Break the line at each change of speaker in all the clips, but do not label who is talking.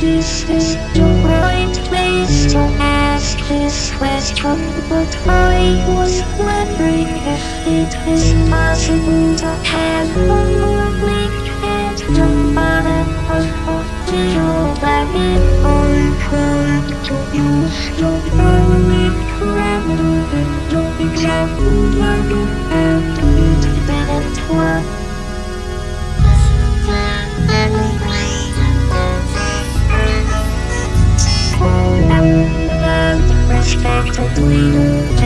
This is the right place to ask this question But I was wondering if it is possible to have a morning at the bottom of a little valley I heard to use the only parameter in the example Thank.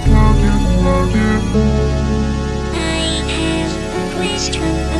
It's true.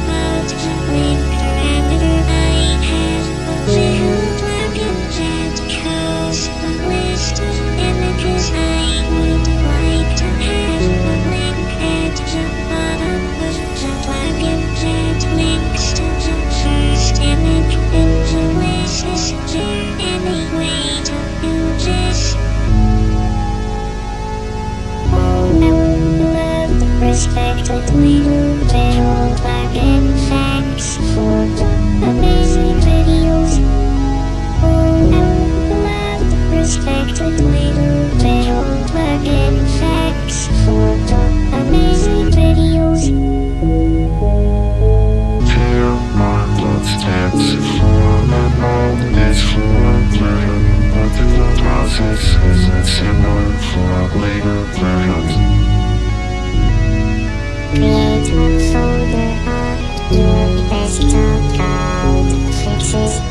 This is a symbol for later perhaps. Create so
there are your best account fixes.